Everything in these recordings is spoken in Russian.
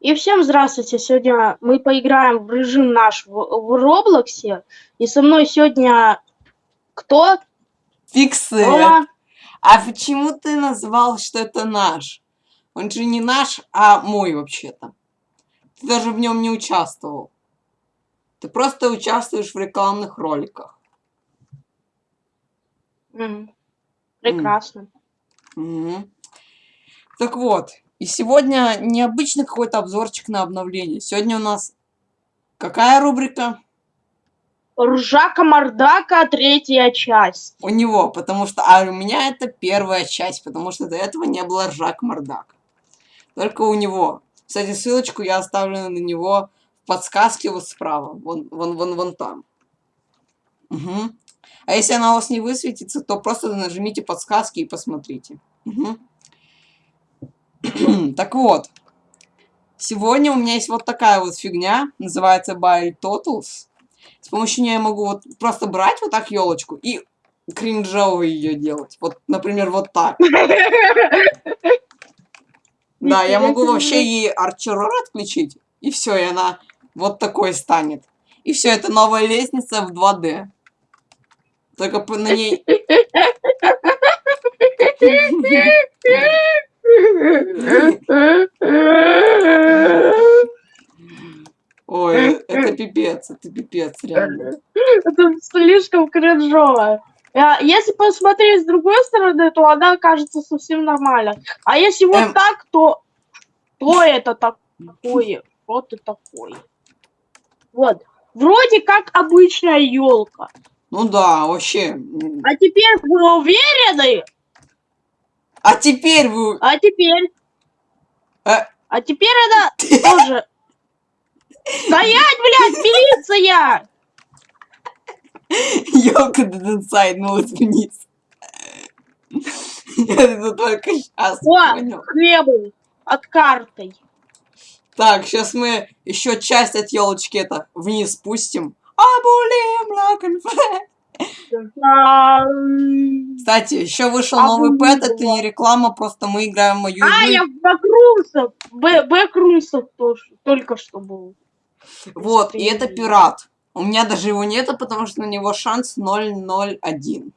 И всем здравствуйте. Сегодня мы поиграем в режим наш в, в Роблоксе. И со мной сегодня кто? Фиксер. Рома. А почему ты назвал, что это наш? Он же не наш, а мой вообще-то. Ты даже в нем не участвовал. Ты просто участвуешь в рекламных роликах. М, Прекрасно. Мгм. Так вот, и сегодня необычный какой-то обзорчик на обновление. Сегодня у нас какая рубрика? Ржака Мардака, третья часть. У него, потому что... А у меня это первая часть, потому что до этого не было Ржак Мордак. Только у него. Кстати, ссылочку я оставлю на него в подсказке вот справа. Вон, вон, вон, вон там. Мгм. А если она у вас не высветится, то просто нажмите подсказки и посмотрите. Мгм. так вот. Сегодня у меня есть вот такая вот фигня. Называется Buy Totals. С помощью нее я могу вот просто брать вот так елочку и кринжово ее делать. Вот, например, вот так. Да, я могу вообще ей арчерор отключить, и все, и она вот такой станет. И все, это новая лестница в 2D. Только на ней... Ой, это пипец, это пипец, реально. Это слишком кринжово. Если посмотреть с другой стороны, то она кажется совсем нормально. А если вот Эм. так, то что это такое? Что ты такое? Вот. Вроде как обычная елка. Ну да, вообще. А теперь вы уверены? А теперь вы... А теперь? Э. А теперь она тоже... Стоять, блядь, милиция! Ёлка деденсайднулась вниз. Я это только сейчас О, понял. хлебу от картой. Так, сейчас мы еще часть от елочки это вниз спустим. Абулим лакенфе. Кстати, еще вышел новый Абулим. пэт, это не реклама, просто мы играем в мою А, игру. я в Бэкрумсов. Бэкрумсов тоже только что был. Вот, и это пират. У меня даже его нету, потому что на него шанс 001.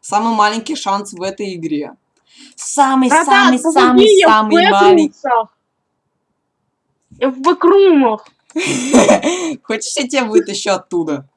Самый маленький шанс в этой игре. Самый-самый-самый-самый маленький. Я в Бэкрумах. Хочешь, я тебя вытащу оттуда?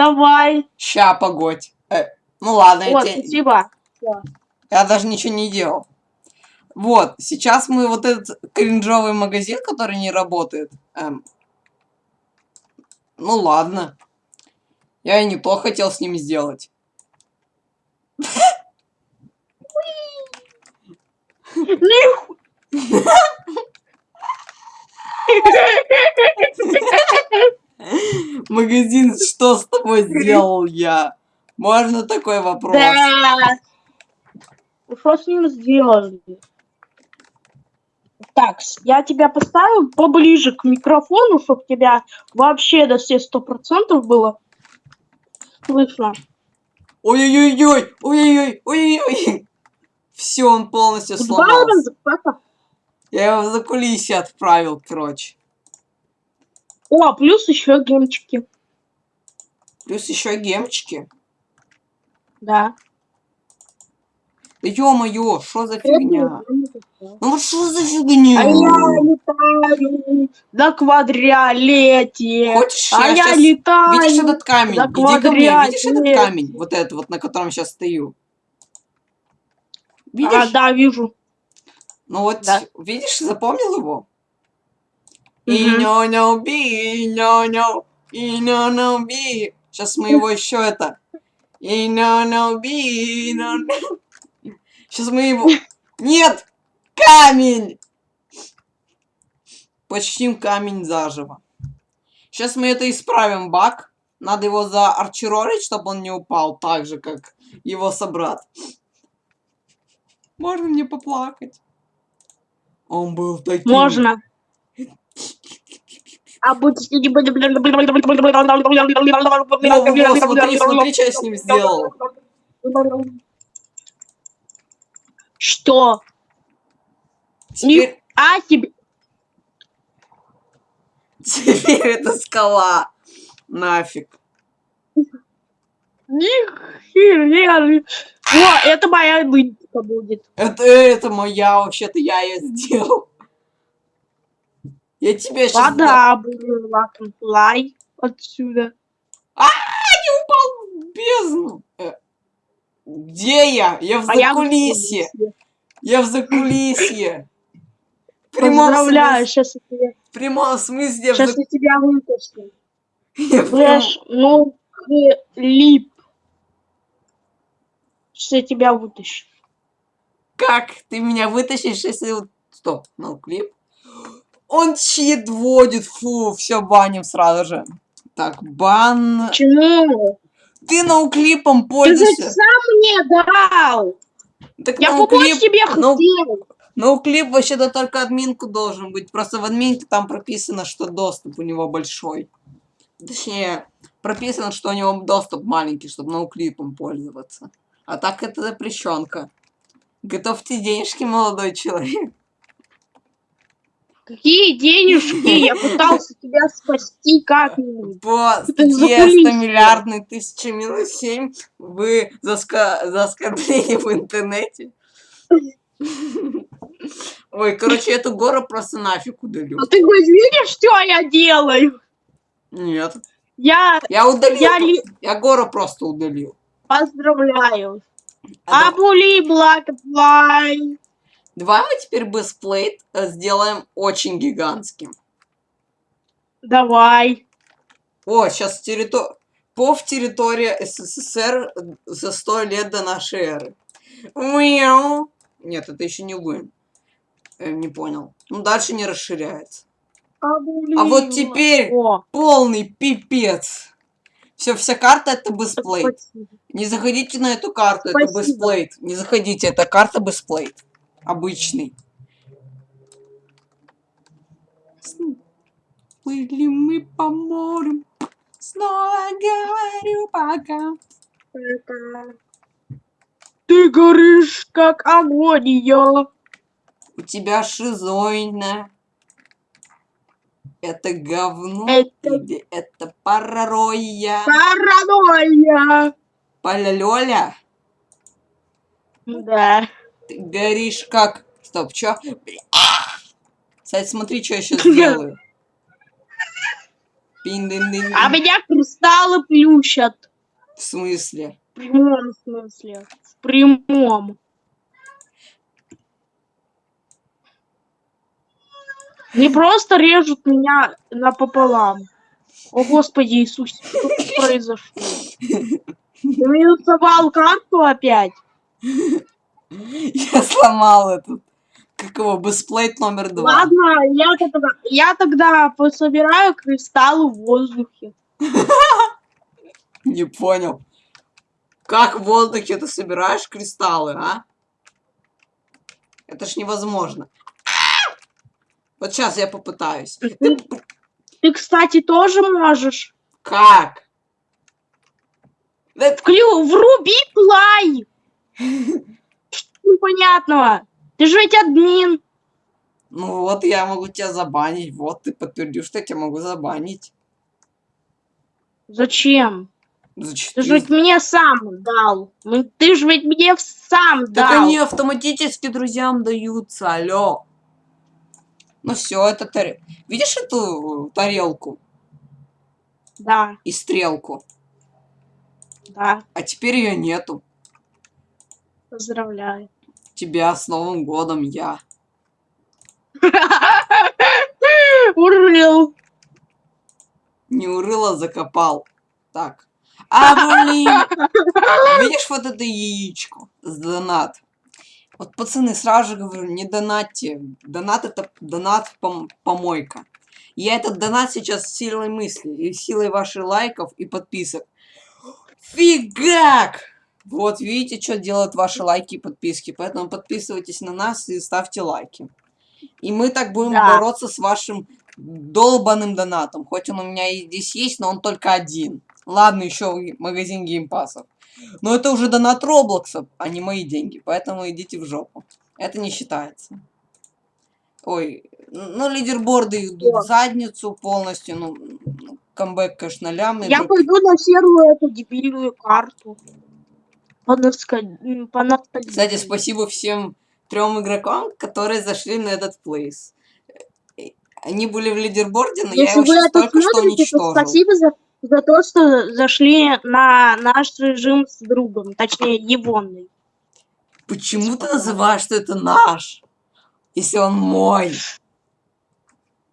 Давай. Ща, погодь. Э, ну ладно, я, Вот, те- спасибо. я даже ничего не делал. Вот, сейчас мы вот этот кринжовый магазин, который не работает. эм, ну ладно. Я и не то хотел с ним сделать. Ниху- Магазин, что с тобой сделал я? Можно такой вопрос? Да. Что с ним сделали? Так, я тебя поставил поближе к микрофону, чтобы тебя вообще до все сто процентов было слышно. Ой-ой-ой, ой-ой-ой, ой-ой-ой. Все, он полностью сломался. Я его за кулисье отправил, короче. О, плюс еще гемчики. Плюс еще гемчики. Да. Да ё-моё, что за фигня? А Ну вот что за фигня? я летаю на квадролете. Хочешь, а я я щас- летаю. Видишь этот камень? Иди ко мне, видишь этот камень? Вот этот вот, на котором сейчас стою. Видишь? А, да, вижу. Ну вот, Да. видишь, запомнил его? И no no би, и no no, и no no би. Сейчас мы его еще это. И no no би, и no no. Сейчас мы его... Нет! Камень! Почтим камень заживо. Сейчас мы это исправим, баг. Надо его заарчерорить, чтобы он не упал так же, как его собрат. Можно мне поплакать? Он был таким... Можно. А будь... Во-во-во, смотри, смотри, что я с ним сделал. Что? Теперь... А тебе... Теперь это скала. Нафиг. Нихера. О, это моя нынчика будет. Это, это моя, вообще-то я ее сделал. Я тебя сейчас... Вода буду лай отсюда. упал в бездну. Э, Где я? Я в А я закулисье. Я в закулисье. В Поздравляю, смысле- сейчас я тебя, В прямом смысле я сейчас я тебя вытащу. я Флэш, ну, лип. Сейчас я тебя вытащу. Как ты меня вытащишь, если... Стоп, ну клип. Он чит вводит, фу, все баним сразу же. Так, бан. Почему? Ты ноуклипом Ты пользуешься. сам мне дал. Так Я помочь тебе ну- хотел. ноуклип вообще-то только админку должен быть. Просто в админке там прописано, что доступ у него большой. Точнее, прописано, что у него доступ маленький, чтобы ноуклипом пользоваться. А так это запрещенка. Готовьте денежки, молодой человек. Какие денежки? Я пытался тебя спасти как-нибудь. По статье кулисье. 100 миллиардный тысяча минус 7 вы за, ска- за оскорбление в интернете. Ой, короче, эту гору просто нафиг удалю. А ты хоть видишь, что я делаю? Нет. Я, Я удалил. я ли... Я гору просто удалил. Поздравляю. А Абули Блэкфлай. Давай мы теперь бесплейт э, сделаем очень гигантским. Давай. О, сейчас территория... Пов территория СССР за сто лет до нашей эры. Мяу. Нет, это еще не Луин. Э, не понял. Ну, дальше не расширяется. Абули А вот теперь О, полный пипец. Все, вся карта это бесплейт. спасибо. Не заходите на эту карту, это Спасибо. бесплейт. Не заходите, это карта бесплейт. Обычный. Плыли мы по морю. Снова говорю пока. Ты горишь, как огонь, я. У тебя шизоидная. Это говно Это- или это паранойя? Паранойя. Поля-лёля? Да. Ты горишь как... Стоп, чё? Кстати, смотри, что я сейчас сделаю. Пин-дин-дин. А меня кристаллы плющат. В смысле? В прямом смысле. В прямом. Не просто режут меня напополам. О, Господи Иисусе, что произошло? Ты минусовал карту опять? Я сломал этот. Как его? Бесплейт номер два. Ладно, я тогда, я тогда пособираю кристаллы в воздухе. Не понял. Как в воздухе ты собираешь кристаллы, а? Это ж невозможно. Вот сейчас я попытаюсь. Ты, ты, кстати, тоже можешь. Как? Вклю, вруби плай! Непонятного? Ты же ведь админ. Ну вот, я могу тебя забанить. Вот, ты подтвердил, что я тебя могу забанить. Зачем? За Ты же ведь мне сам дал. Ты же ведь мне сам Так дал. они автоматически друзьям даются, алло. Ну все, это тарелка. Видишь эту тарелку Да, и стрелку? да, А теперь ее нету. поздравляю. Тебя с Новым годом, я. Урыл. Не урыло, закопал. Так. А, блин. Видишь вот это яичко с донат? Вот, пацаны, сразу же говорю, не донатьте. Донат это донат пом- помойка. Я этот донат сейчас силой мысли и силой ваших лайков и подписок. Фигак! Вот видите, что делают ваши лайки и подписки. Поэтому подписывайтесь на нас и ставьте лайки. И мы так будем Да. бороться с вашим долбаным донатом. Хоть он у меня и здесь есть, но он только один. Ладно, еще магазин геймпасов. Но это уже донат Роблокса, а не мои деньги. Поэтому идите в жопу. Это не считается. Ой, Ну, лидерборды идут в задницу полностью. Ну, ну, камбэк, конечно, лям. Я пойду на серую эту дебильную карту. Кстати, спасибо всем трем игрокам, которые зашли на этот плейс. Э, Они были в лидерборде, но я Если его вы сейчас только что уничтожил. спасибо за, за то, что зашли на наш режим с другом, точнее, Егонный. Почему ты называешь, что это наш? Если он мой.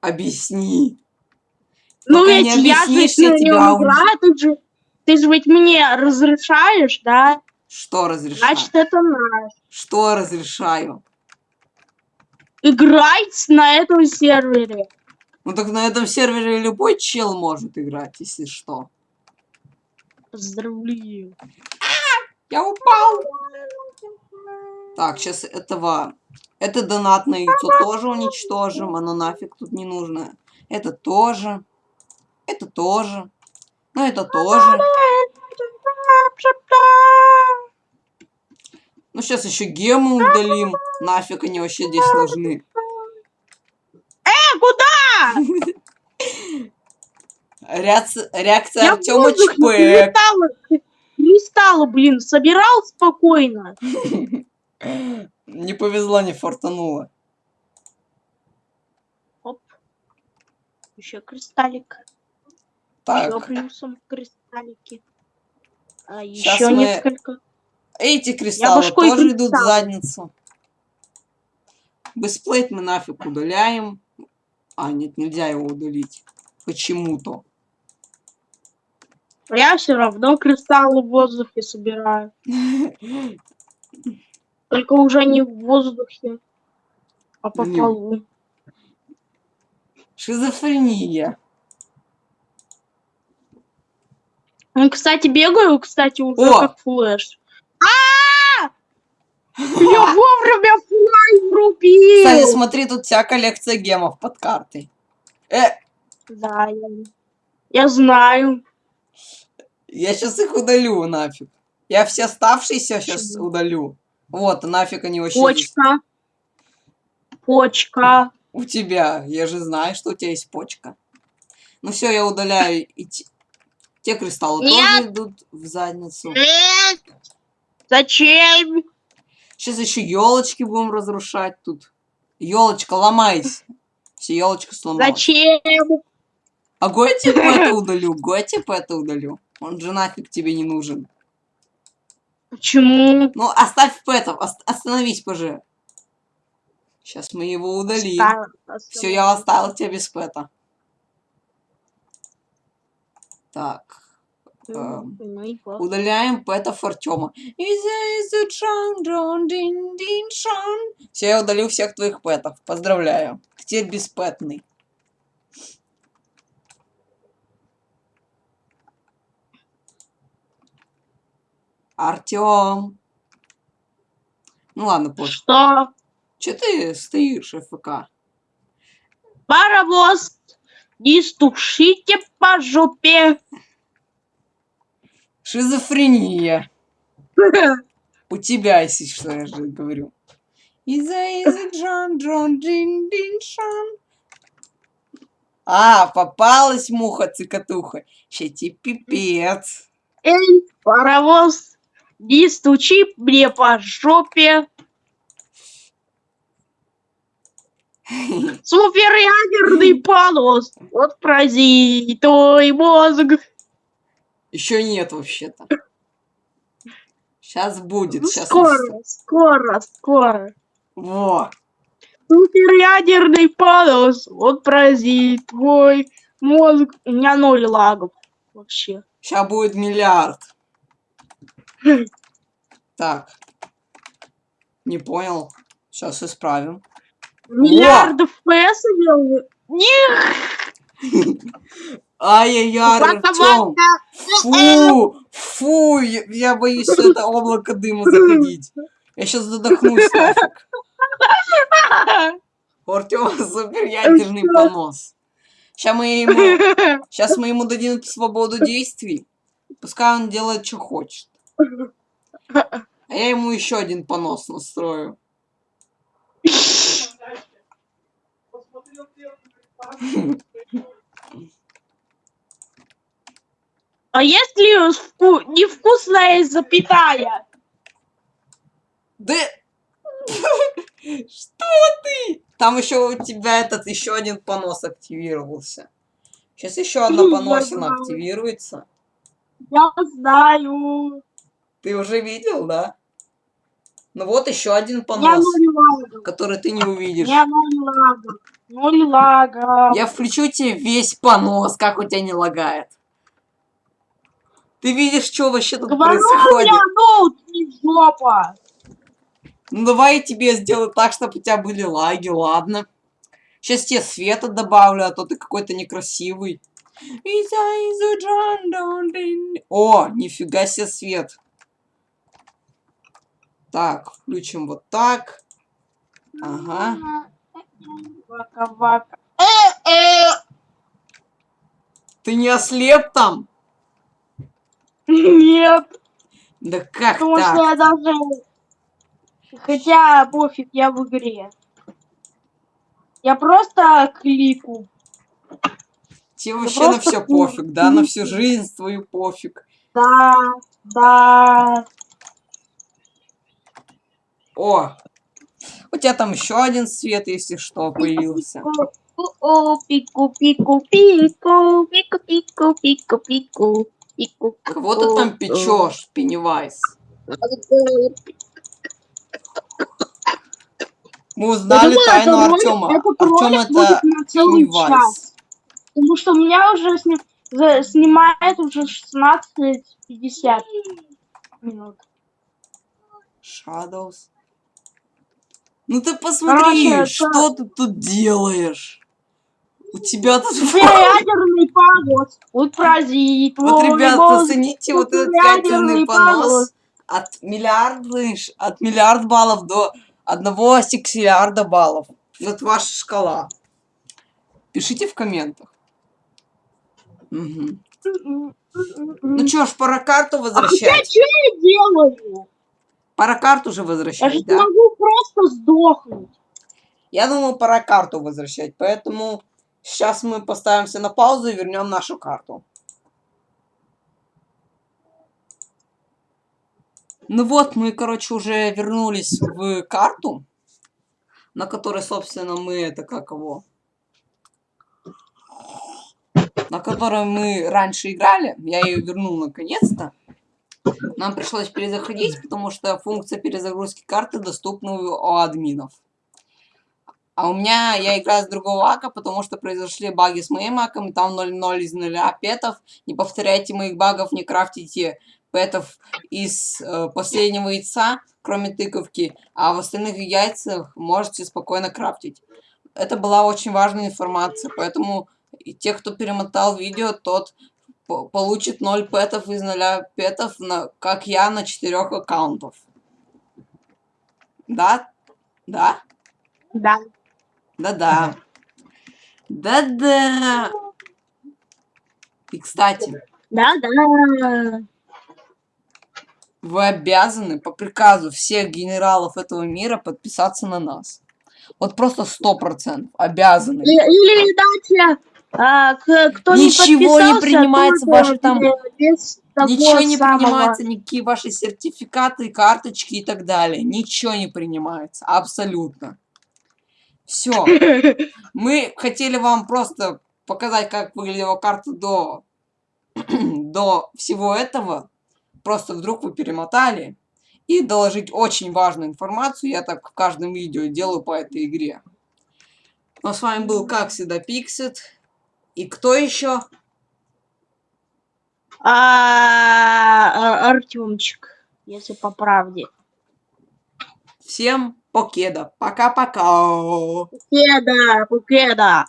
Объясни. Ну Пока ведь я же я нем уни- играю, ты же, ты же ведь мне разрешаешь, да? Что разрешаю? Значит, это наш. Что разрешаю? Играть на этом сервере. Ну так на этом сервере любой чел может играть, если что. Поздравляю. Я упал. Так, сейчас этого... Это донатное яйцо тоже уничтожим. Оно нафиг тут не нужно. Это тоже. Это тоже. Ну, это тоже. Ну, сейчас еще гемы удалим. Нафиг они вообще здесь нужны. Э, куда? Реакция, Артема Чпэк. кристаллы, блин, собирал спокойно. Не повезло, не фортануло. Оп. Еще кристаллик. Еще Так, плюсом кристаллики. А еще мы- несколько. Эти кристаллы тоже идут в кристалл. задницу. Бесплейт мы нафиг удаляем. А, нет, нельзя его удалить. Почему-то. Я все равно кристаллы в воздухе собираю. Только уже не в воздухе, а по Не- полу. Шизофрения. Ну, кстати, бегаю, кстати, уже О! как Flash. А! Я вовремя врубил! Кстати, смотри, тут вся коллекция гемов под картой. Э, Да, я, я знаю. я сейчас их удалю нафиг. Я все оставшиеся сейчас удалю. Вот, нафиг они вообще. Почка. Почка. У тебя. Я же знаю, что у тебя есть почка. Ну все, я удаляю и те, те кристаллы Нет. тоже идут в задницу. Нет! Зачем? Сейчас еще елочки будем разрушать тут. Елочка, ломайся. Все, елочка сломалась. Зачем? А Готип это удалю. Готип это удалю. Он же нафиг тебе не нужен. Почему? Ну, оставь пэтов. ос- остановись, поже. Сейчас мы его удалим. Все, я оставил тебя без пэта. Так. Удаляем пэтов Артема. Все, я удалил всех твоих пэтов. Поздравляю. Ты теперь беспэтный. Артем. Ну ладно, позже. Что? Че ты стоишь, ФК? Паровоз, не стучите по жопе. Шизофрения. У тебя, если что, я же говорю. Иза, иза, джон, джон, дин, дин, шон. А, попалась муха-цикатуха. Ще тебе пипец. Эй, паровоз, не стучи мне по жопе. Суперядерный паровоз, вот прази твой мозг. Еще нет вообще-то. Сейчас будет. Сейчас Скоро, скоро, скоро. Во. Суперядерный паровоз, вот прази твой мозг. У меня ноль лагов вообще. Сейчас будет миллиард. Так. Не понял. Сейчас исправим. Миллиард FPS имел? Нет, Ай-яй-яй, Артем. Фу, фу, я, я боюсь в это облако дыма заходить. Я сейчас задохнусь нафиг. У Артема супер ядерный понос. Сейчас мы ему, сейчас мы ему дадим свободу действий. Пускай он делает, что хочет. А я ему еще один понос настрою. А если вку... невкусная запятая? Да... Что ты? Там еще у тебя этот еще один понос активировался. Сейчас еще одна поносина активируется. Я знаю. Ты уже видел, да? Ну вот еще один понос, который ты не увидишь. Я ноль лагов. Ноль лагов. Я включу тебе весь понос, как у тебя не лагает. Ты видишь, что вообще тут Говорю, происходит? я ноут не жопа. Ну давай я тебе сделаю так, чтобы у тебя были лаги, ладно. Сейчас тебе света добавлю, а то ты какой-то некрасивый. О, нифига себе свет. Так, включим вот так. Ага. Вака-вака. Э-э. Ты не ослеп там? Нет, Да как потому так? что я даже... Хотя пофиг, я в игре. Я просто клику. Тебе вообще на все пофиг, да? На всю жизнь твою пофиг. Да, да. О! У тебя там еще один свет, если что, появился. О, пику, пику, пику, пику, пику, пику, пику, пику. Кого ты там печешь, Пеннивайз? Мы узнали думаю, тайну Артема. Артем это Пеннивайз. Потому что у меня уже сни- за- снимает уже 16-50 минут. Shadows. Ну ты посмотри, Короче, что ты тут делаешь? У тебя тут... Ядерный понос. Отразит. Вот, ребят, волны зацените вот этот ядерный понос от миллиарда, ш- от миллиард баллов до одного сексиллиарда баллов. Вот ваша шкала. Пишите в комментах. Мгм. Ну чё ж, пора карту А возвращать. что я делаю? Пора карту же Я возвращать, же да? могу просто сдохнуть. Я думаю, пора карту возвращать, поэтому сейчас мы поставимся на паузу и вернем нашу карту. Ну вот, мы, короче, уже вернулись в карту, на которой, собственно, мы это как его... На которой мы раньше играли. Я ее вернул наконец-то. Нам пришлось перезаходить, потому что функция перезагрузки карты доступна у админов. А у меня, я играю с другого ака, потому что произошли баги с моим аком, и там 0-0 из 0 петов. Не повторяйте моих багов, не крафтите петов из э, последнего яйца, кроме тыковки, а в остальных яйцах можете спокойно крафтить. Это была очень важная информация, поэтому те, кто перемотал видео, тот по- получит 0 петов из 0 петов, на, как я, на 4 аккаунтов. Да? Да? Да. Да-да. Да-да. И, кстати, Да, да. вы обязаны по приказу всех генералов этого мира подписаться на нас. Вот просто сто процентов обязаны. Или дать а, кто Ничего не не принимается, ваши там- Ничего не самого. принимается, никакие ваши сертификаты, карточки и так далее. Ничего не принимается. Абсолютно. Все. Мы хотели вам просто показать, как выглядела карта до, до всего этого. Просто вдруг вы перемотали. И доложить очень важную информацию. Я так в каждом видео делаю по этой игре. Ну, а с вами был, как всегда, Пиксит. И кто еще? А, а, Артемчик, если по правде. Всем Poqueda, pacá, pacá. Poqueda, poqueda.